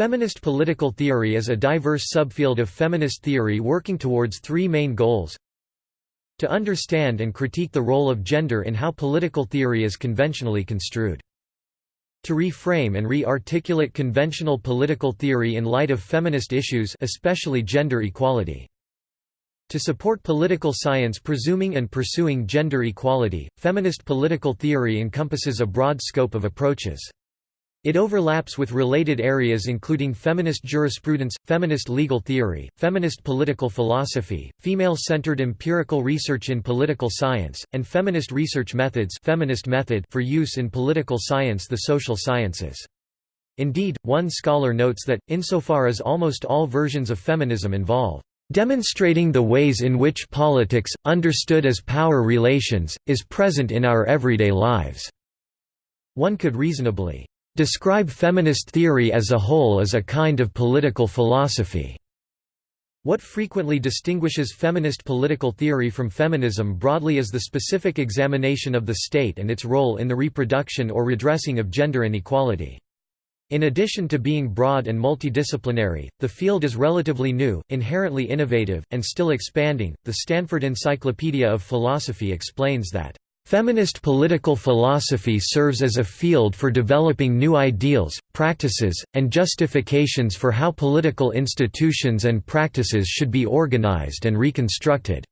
Feminist political theory is a diverse subfield of feminist theory working towards three main goals to understand and critique the role of gender in how political theory is conventionally construed. To reframe and re-articulate conventional political theory in light of feminist issues especially gender equality. To support political science presuming and pursuing gender equality, feminist political theory encompasses a broad scope of approaches. It overlaps with related areas including feminist jurisprudence, feminist legal theory, feminist political philosophy, female-centered empirical research in political science, and feminist research methods feminist method for use in political science the social sciences. Indeed, one scholar notes that, insofar as almost all versions of feminism involve demonstrating the ways in which politics, understood as power relations, is present in our everyday lives." One could reasonably describe feminist theory as a whole as a kind of political philosophy. What frequently distinguishes feminist political theory from feminism broadly is the specific examination of the state and its role in the reproduction or redressing of gender inequality. In addition to being broad and multidisciplinary, the field is relatively new, inherently innovative, and still expanding. The Stanford Encyclopedia of Philosophy explains that Feminist political philosophy serves as a field for developing new ideals, practices, and justifications for how political institutions and practices should be organized and reconstructed.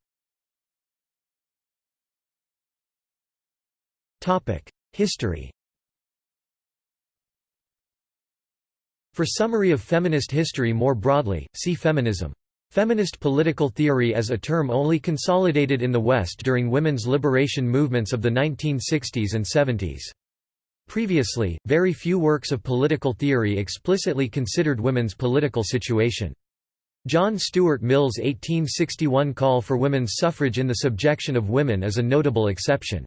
History For summary of feminist history more broadly, see feminism. Feminist political theory as a term only consolidated in the West during women's liberation movements of the 1960s and 70s. Previously, very few works of political theory explicitly considered women's political situation. John Stuart Mill's 1861 call for women's suffrage in the subjection of women is a notable exception.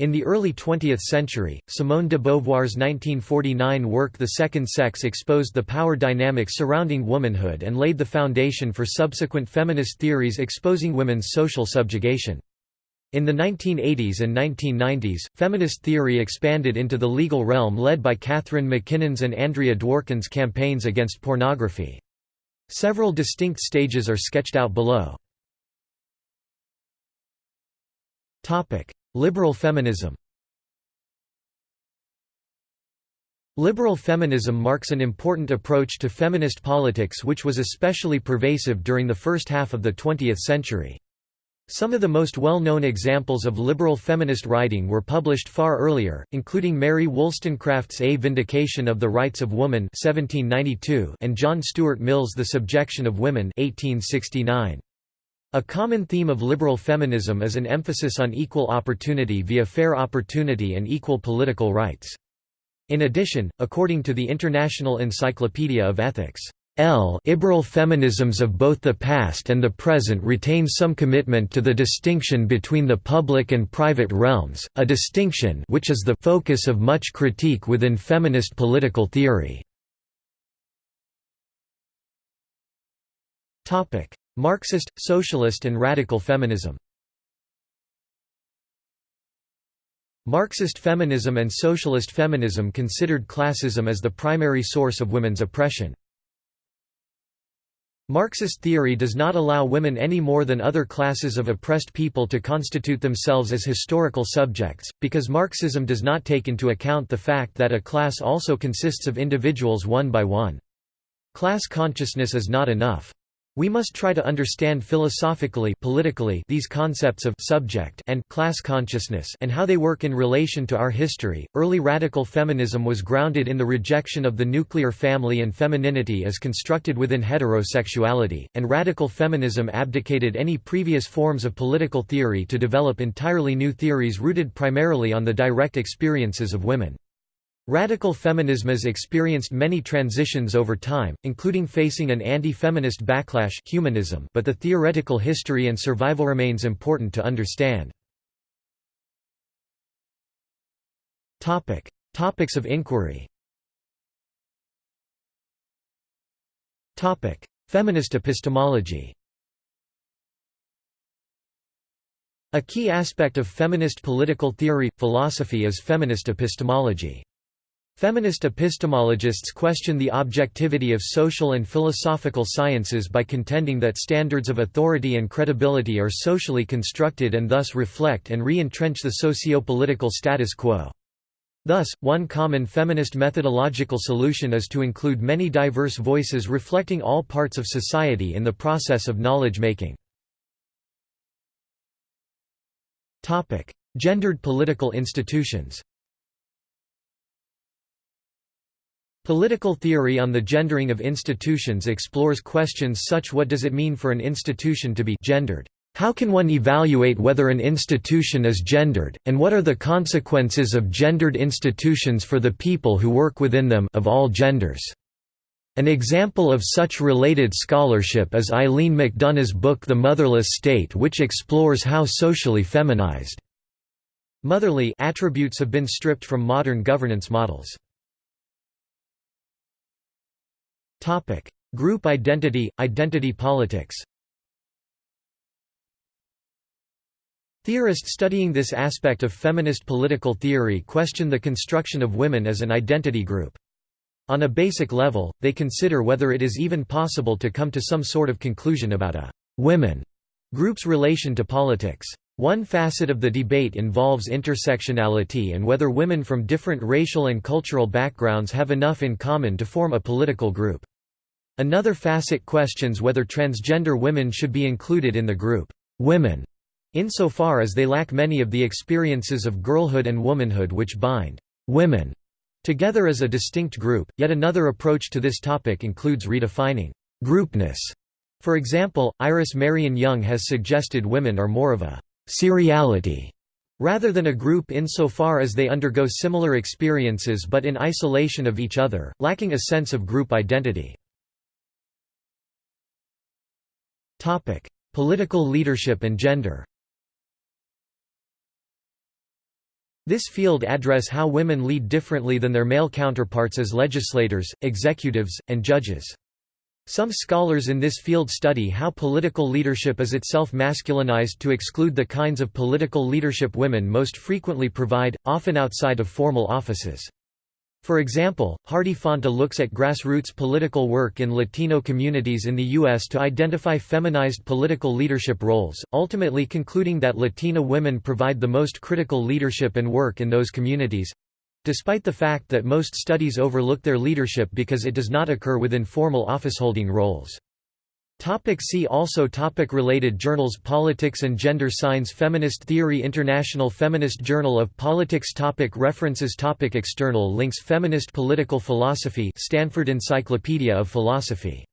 In the early 20th century, Simone de Beauvoir's 1949 work The Second Sex exposed the power dynamics surrounding womanhood and laid the foundation for subsequent feminist theories exposing women's social subjugation. In the 1980s and 1990s, feminist theory expanded into the legal realm led by Catharine MacKinnon's and Andrea Dworkin's campaigns against pornography. Several distinct stages are sketched out below. Liberal feminism Liberal feminism marks an important approach to feminist politics which was especially pervasive during the first half of the 20th century. Some of the most well-known examples of liberal feminist writing were published far earlier, including Mary Wollstonecraft's A Vindication of the Rights of Woman 1792 and John Stuart Mill's The Subjection of Women 1869. A common theme of liberal feminism is an emphasis on equal opportunity via fair opportunity and equal political rights. In addition, according to the International Encyclopedia of Ethics, L liberal feminisms of both the past and the present retain some commitment to the distinction between the public and private realms, a distinction which is the focus of much critique within feminist political theory. Marxist, socialist and radical feminism Marxist feminism and socialist feminism considered classism as the primary source of women's oppression. Marxist theory does not allow women any more than other classes of oppressed people to constitute themselves as historical subjects, because Marxism does not take into account the fact that a class also consists of individuals one by one. Class consciousness is not enough. We must try to understand philosophically politically these concepts of subject and class consciousness and how they work in relation to our history. Early radical feminism was grounded in the rejection of the nuclear family and femininity as constructed within heterosexuality, and radical feminism abdicated any previous forms of political theory to develop entirely new theories rooted primarily on the direct experiences of women. Radical feminism has experienced many transitions over time, including facing an anti-feminist backlash humanism, but the theoretical history and survival remains important to understand. Topic: Topics of inquiry. Topic: Feminist epistemology. A key aspect of feminist political theory philosophy is feminist epistemology. Feminist epistemologists question the objectivity of social and philosophical sciences by contending that standards of authority and credibility are socially constructed and thus reflect and re-entrench the socio-political status quo. Thus, one common feminist methodological solution is to include many diverse voices reflecting all parts of society in the process of knowledge-making. Gendered political institutions Political theory on the gendering of institutions explores questions such as what does it mean for an institution to be gendered? How can one evaluate whether an institution is gendered, and what are the consequences of gendered institutions for the people who work within them of all genders? An example of such related scholarship is Eileen McDonagh's book The Motherless State which explores how socially feminized motherly attributes have been stripped from modern governance models. Topic: Group identity, identity politics. Theorists studying this aspect of feminist political theory question the construction of women as an identity group. On a basic level, they consider whether it is even possible to come to some sort of conclusion about a women group's relation to politics. One facet of the debate involves intersectionality and whether women from different racial and cultural backgrounds have enough in common to form a political group. Another facet questions whether transgender women should be included in the group women, insofar as they lack many of the experiences of girlhood and womanhood which bind women together as a distinct group. Yet another approach to this topic includes redefining groupness. For example, Iris Marion Young has suggested women are more of a seriality rather than a group insofar as they undergo similar experiences but in isolation of each other, lacking a sense of group identity. Political leadership and gender. This field address how women lead differently than their male counterparts as legislators, executives, and judges. Some scholars in this field study how political leadership is itself masculinized to exclude the kinds of political leadership women most frequently provide, often outside of formal offices. For example, Hardy Fanta looks at grassroots political work in Latino communities in the U.S. to identify feminized political leadership roles, ultimately concluding that Latina women provide the most critical leadership and work in those communities—despite the fact that most studies overlook their leadership because it does not occur within formal officeholding roles. Topic see also topic Related journals Politics and Gender Science Feminist Theory International Feminist Journal of Politics topic References topic External links Feminist Political Philosophy Stanford Encyclopedia of Philosophy